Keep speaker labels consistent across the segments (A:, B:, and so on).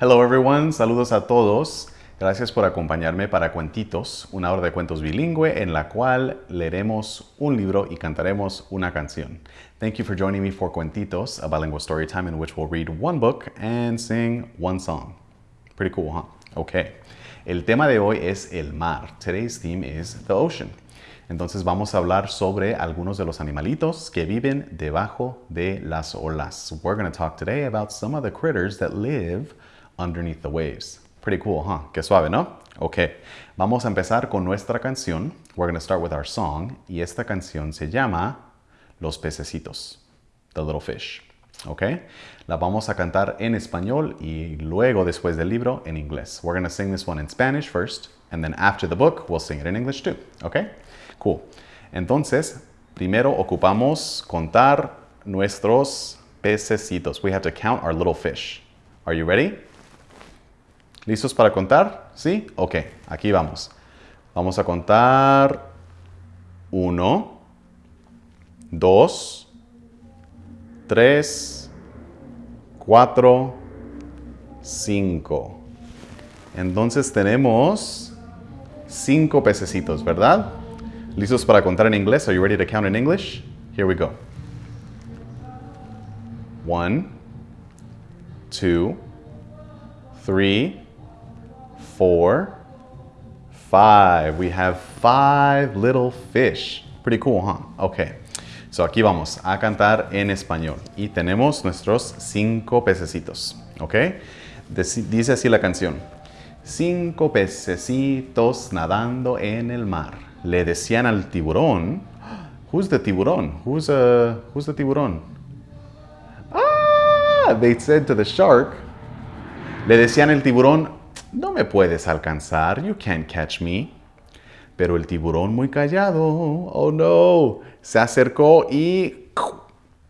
A: Hello everyone, saludos a todos. Gracias por acompañarme para Cuentitos, una hora de cuentos bilingüe en la cual leeremos un libro y cantaremos una canción. Thank you for joining me for Cuentitos, a bilingual story time in which we'll read one book and sing one song. Pretty cool, huh? Okay. El tema de hoy es el mar. Today's theme is the ocean. Entonces vamos a hablar sobre algunos de los animalitos que viven debajo de las olas. We're going to talk today about some of the critters that live underneath the waves. Pretty cool, huh? Qué suave, ¿no? Ok, vamos a empezar con nuestra canción. We're going to start with our song. Y esta canción se llama Los pececitos, The Little Fish. Ok, la vamos a cantar en español y luego, después del libro, en inglés. We're going to sing this one in Spanish first, and then after the book, we'll sing it in English too. Ok, cool. Entonces, primero ocupamos contar nuestros pececitos. We have to count our little fish. Are you ready? ¿Listos para contar? ¿Sí? Ok, aquí vamos. Vamos a contar uno, dos, tres, cuatro, cinco. Entonces tenemos cinco pececitos, ¿verdad? ¿Listos para contar en inglés? Are you ready to count in English? Here we go. One, two, three, four, five. We have five little fish. Pretty cool, huh? Okay. So aquí vamos a cantar en español. Y tenemos nuestros cinco pececitos. ¿Ok? Dice así la canción. Cinco pececitos nadando en el mar. Le decían al tiburón. Who's the tiburón? Who's, uh, who's the tiburón? Ah, they said to the shark. Le decían al tiburón, no me puedes alcanzar, you can't catch me. Pero el tiburón muy callado, oh no, se acercó y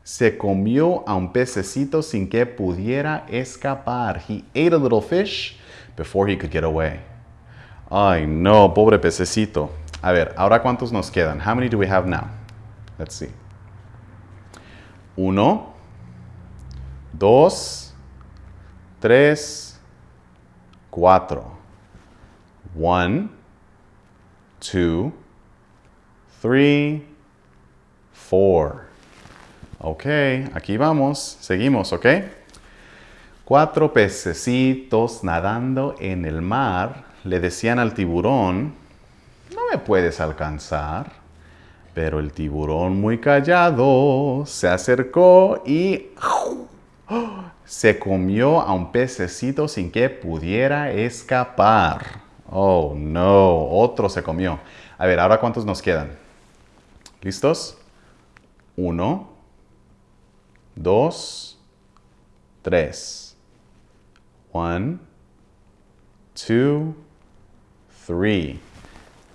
A: se comió a un pececito sin que pudiera escapar. He ate a little fish before he could get away. Ay no, pobre pececito. A ver, ahora cuántos nos quedan? How many do we have now? Let's see. Uno, dos, tres, cuatro. One, two, three, four. Ok, aquí vamos. Seguimos, ¿ok? Cuatro pececitos nadando en el mar le decían al tiburón, no me puedes alcanzar. Pero el tiburón muy callado se acercó y se comió a un pececito sin que pudiera escapar. Oh, no, otro se comió. A ver, ahora cuántos nos quedan. ¿Listos? Uno, dos, tres. One, two, three.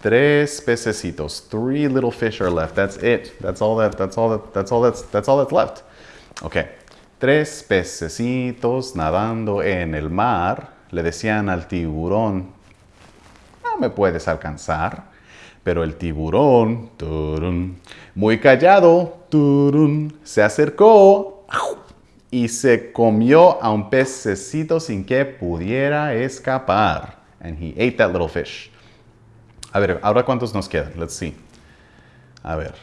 A: Tres pececitos. Three little fish are left. That's it. That's all that. That's all that. That's all that's. That's all that's left. Okay. Tres pececitos nadando en el mar le decían al tiburón, no me puedes alcanzar. Pero el tiburón, muy callado, se acercó y se comió a un pececito sin que pudiera escapar. And he ate that little fish. A ver, ahora cuántos nos quedan? Let's see. A ver.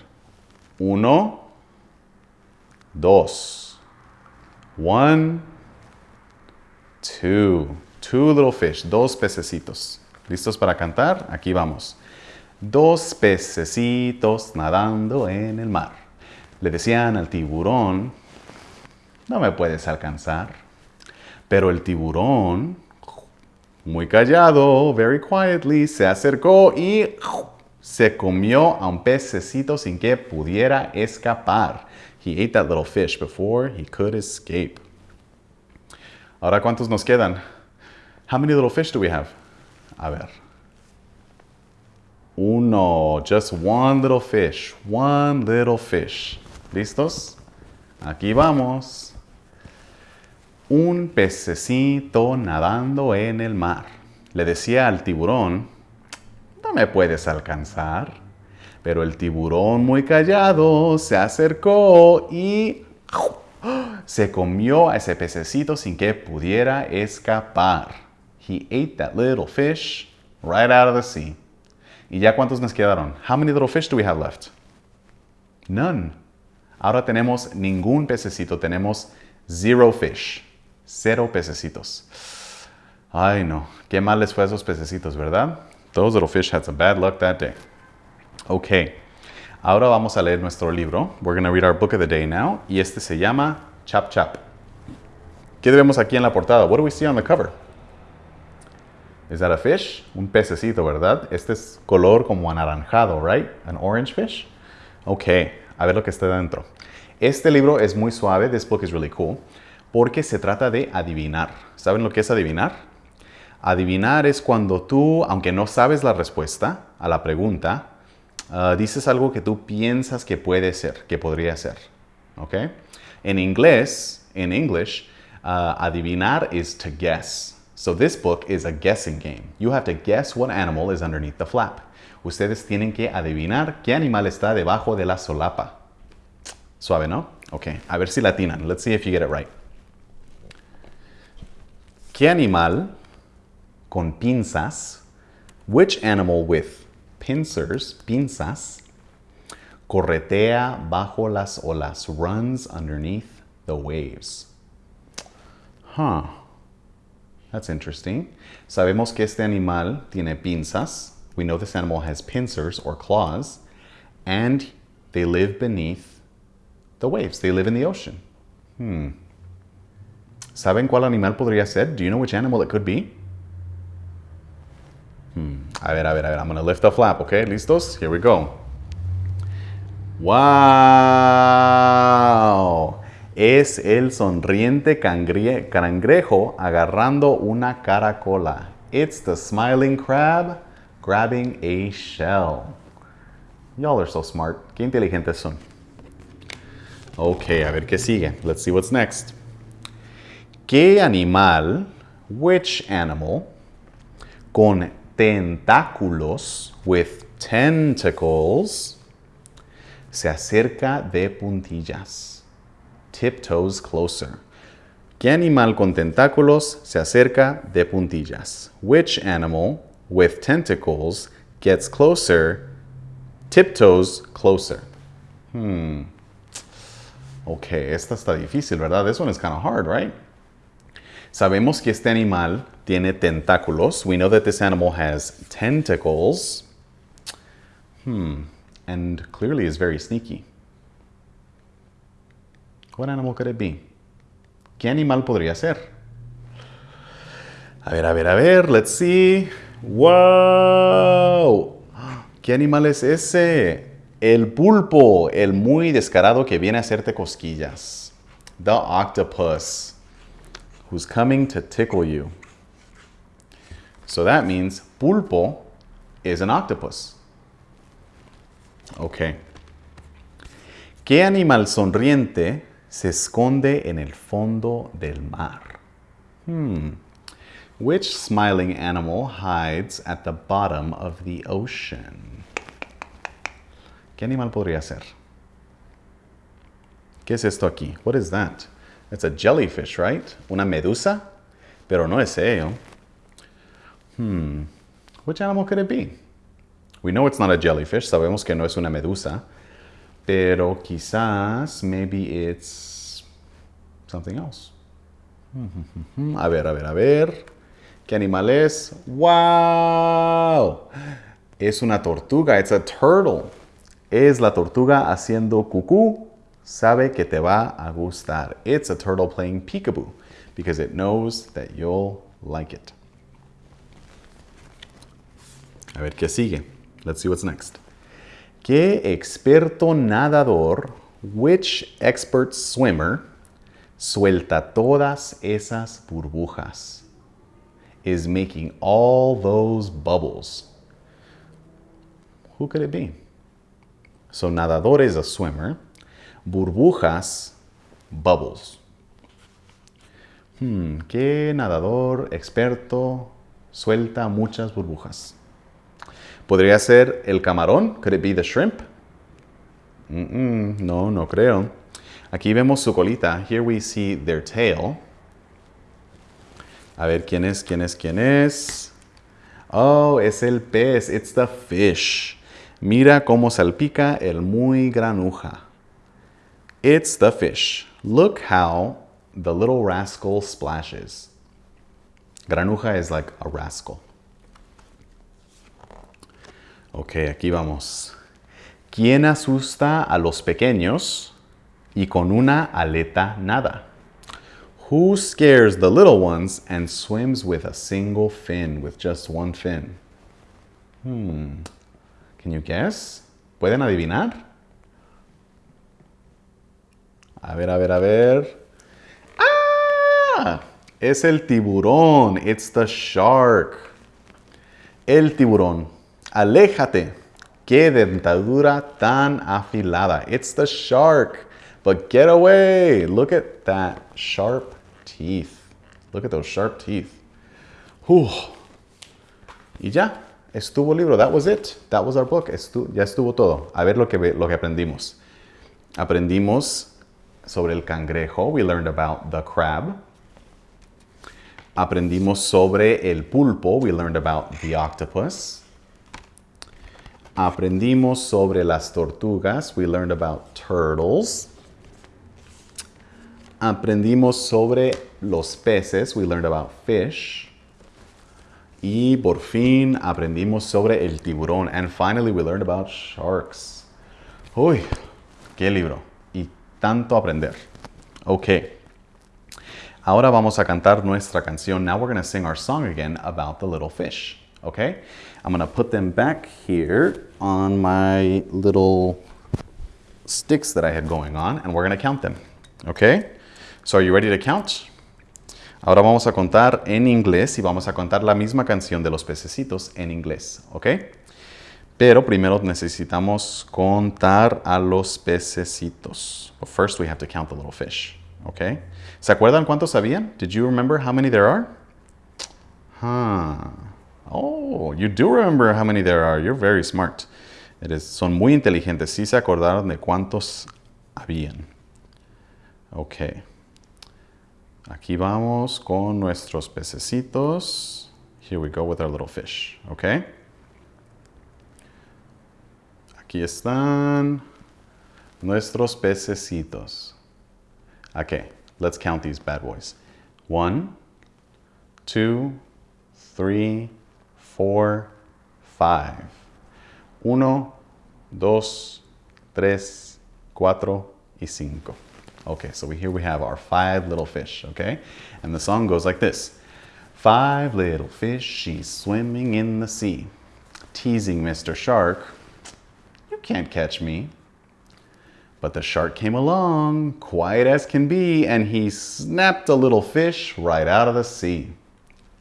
A: Uno, dos. One, two. Two little fish. Dos pececitos. ¿Listos para cantar? Aquí vamos. Dos pececitos nadando en el mar. Le decían al tiburón, no me puedes alcanzar. Pero el tiburón, muy callado, very quietly, se acercó y se comió a un pececito sin que pudiera escapar. He ate that little fish before he could escape. Ahora, ¿cuántos nos quedan? How many little fish do we have? A ver. Uno, just one little fish, one little fish. ¿Listos? Aquí vamos. Un pececito nadando en el mar. Le decía al tiburón, no me puedes alcanzar. Pero el tiburón muy callado se acercó y se comió a ese pececito sin que pudiera escapar. He ate that little fish right out of the sea. ¿Y ya cuántos nos quedaron? How many little fish do we have left? None. Ahora tenemos ningún pececito, tenemos zero fish. Cero pececitos. Ay no, qué mal les fue esos pececitos, ¿verdad? Those little fish had some bad luck that day. Ok, ahora vamos a leer nuestro libro. We're going to read our book of the day now. Y este se llama Chap Chap. ¿Qué vemos aquí en la portada? What do we see on the cover? Is that a fish? Un pececito, ¿verdad? Este es color como anaranjado, right? An orange fish? Ok, a ver lo que está dentro. Este libro es muy suave. This book is really cool. Porque se trata de adivinar. ¿Saben lo que es adivinar? Adivinar es cuando tú, aunque no sabes la respuesta a la pregunta, uh, dices algo que tú piensas que puede ser, que podría ser. ¿Ok? En inglés, en English, uh, adivinar is to guess. So this book is a guessing game. You have to guess what animal is underneath the flap. Ustedes tienen que adivinar qué animal está debajo de la solapa. Suave, ¿no? Ok, a ver si latinan. Let's see if you get it right. ¿Qué animal con pinzas? Which animal with pincers, pinzas, corretea bajo las olas, runs underneath the waves? Huh. That's interesting. Sabemos que este animal tiene pinzas. We know this animal has pincers or claws. And they live beneath the waves. They live in the ocean. Hmm. ¿Saben cuál animal podría ser? Do you know which animal it could be? Hmm. A ver, a ver, a ver. I'm going to lift the flap, okay? ¿Listos? Here we go. ¡Wow! es el sonriente cangrejo agarrando una caracola. It's the smiling crab grabbing a shell. Y'all are so smart. Qué inteligentes son. Ok, a ver qué sigue. Let's see what's next. ¿Qué animal, which animal, con tentáculos, with tentacles, se acerca de puntillas? tiptoes closer. ¿Qué animal con tentáculos se acerca de puntillas? Which animal with tentacles gets closer, tiptoes closer? Hmm. Ok, esta está difícil, ¿verdad? This one is kind of hard, right? Sabemos que este animal tiene tentáculos. We know that this animal has tentacles. Hmm. And clearly is very sneaky. What animal could it be? ¿Qué animal podría ser? A ver, a ver, a ver. Let's see. ¡Wow! ¿Qué animal es ese? El pulpo, el muy descarado que viene a hacerte cosquillas. The octopus, who's coming to tickle you. So that means pulpo is an octopus. Okay. ¿Qué animal sonriente se esconde en el fondo del mar. Hmm. Which smiling animal hides at the bottom of the ocean? ¿Qué animal podría ser? ¿Qué es esto aquí? What is that? It's a jellyfish, right? Una medusa? Pero no es ello. Hmm. Which animal could it be? We know it's not a jellyfish. Sabemos que no es una medusa. Pero quizás, maybe it's something else. A ver, a ver, a ver. ¿Qué animal es? ¡Wow! Es una tortuga. It's a turtle. Es la tortuga haciendo cucú. Sabe que te va a gustar. It's a turtle playing peekaboo because it knows that you'll like it. A ver qué sigue. Let's see what's next. ¿Qué experto nadador, which expert swimmer, suelta todas esas burbujas? Is making all those bubbles. Who could it be? So nadador is a swimmer. Burbujas, bubbles. Hmm, ¿qué nadador experto suelta muchas burbujas? ¿Podría ser el camarón? Could it be the shrimp? No, no creo. Aquí vemos su colita. Here we see their tail. A ver, ¿quién es? ¿Quién es? ¿Quién es? Oh, es el pez. It's the fish. Mira cómo salpica el muy granuja. It's the fish. Look how the little rascal splashes. Granuja is like a rascal. Ok, aquí vamos. ¿Quién asusta a los pequeños y con una aleta nada? Who scares the little ones and swims with a single fin, with just one fin? Hmm. Can you guess? ¿Pueden adivinar? A ver, a ver, a ver. ¡Ah! Es el tiburón. It's the shark. El tiburón. Aléjate. Qué dentadura tan afilada. It's the shark. But get away. Look at that sharp teeth. Look at those sharp teeth. Uf. Y ya, estuvo el libro. That was it. That was our book. Ya estuvo todo. A ver lo que, lo que aprendimos. Aprendimos sobre el cangrejo. We learned about the crab. Aprendimos sobre el pulpo. We learned about the octopus. Aprendimos sobre las tortugas. We learned about turtles. Aprendimos sobre los peces. We learned about fish. Y por fin aprendimos sobre el tiburón. And finally we learned about sharks. Uy, qué libro. Tanto aprender. Ok. Ahora vamos a cantar nuestra canción. Now we're going to sing our song again about the little fish. Okay? I'm going to put them back here on my little sticks that I had going on, and we're going to count them. Okay? So are you ready to count? Ahora vamos a contar en inglés y vamos a contar la misma canción de los pececitos en inglés, ¿ok? Pero primero necesitamos contar a los pececitos. But first we have to count the little fish, ¿ok? ¿Se acuerdan cuántos habían? Did you remember how many there are? Huh. Oh, you do remember how many there are. You're very smart. Eres, son muy inteligentes. Sí se acordaron de cuántos habían. Ok. Aquí vamos con nuestros pececitos. Here we go with our little fish, okay? Aquí están nuestros pececitos. Okay, let's count these bad boys. One, two, three, four, five. Uno, dos, tres, cuatro y cinco. Okay, so we, here we have our five little fish, okay? And the song goes like this. Five little fish, she's swimming in the sea. Teasing Mr. Shark, can't catch me. But the shark came along, quiet as can be, and he snapped a little fish right out of the sea.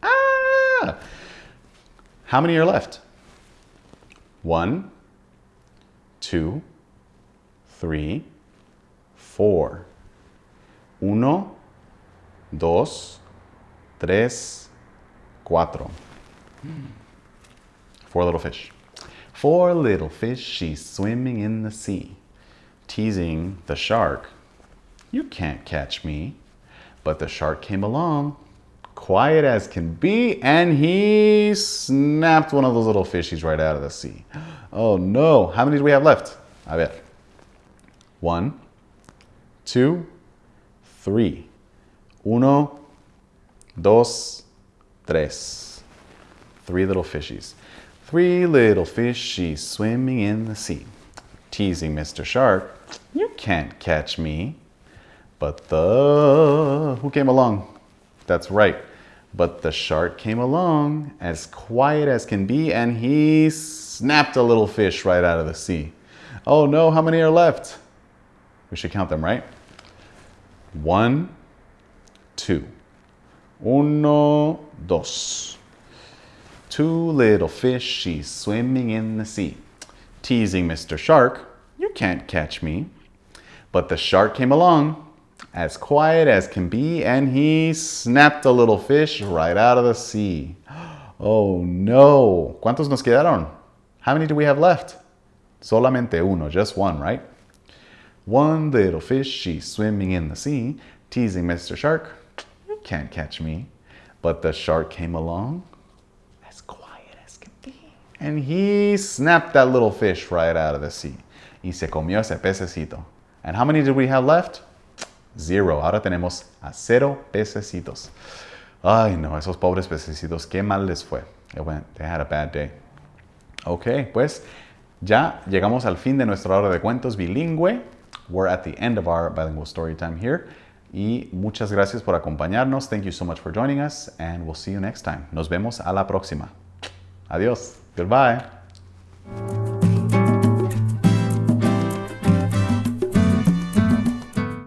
A: Ah! How many are left? One, two, three, four. Uno, dos, tres, cuatro. Four little fish. Four little fish, she's swimming in the sea, teasing the shark. You can't catch me. But the shark came along, quiet as can be, and he snapped one of those little fishies right out of the sea. Oh no, how many do we have left? A ver. One, two, three. Uno, dos, tres. Three little fishies. Three little fishies swimming in the sea. Teasing Mr. Shark, you can't catch me. But the... Who came along? That's right. But the shark came along, as quiet as can be, and he snapped a little fish right out of the sea. Oh no, how many are left? We should count them, right? One, two. Uno, dos. Two little fishies swimming in the sea. Teasing Mr. Shark, you can't catch me. But the shark came along, as quiet as can be, and he snapped a little fish right out of the sea. Oh no. ¿Cuántos nos quedaron? How many do we have left? Solamente uno, just one, right? One little fishy swimming in the sea, teasing Mr. Shark. You can't catch me. But the shark came along, And he snapped that little fish right out of the sea. Y se comió ese pececito. And how many did we have left? Zero. Ahora tenemos a cero pececitos. Ay, no, esos pobres pececitos, qué mal les fue. They, had a bad day. Ok, pues ya llegamos al fin de nuestra hora de cuentos bilingüe. We're at the end of our bilingual story time here. Y muchas gracias por acompañarnos. Thank you so much for joining us, and we'll see you next time. Nos vemos a la próxima. Adiós. Goodbye.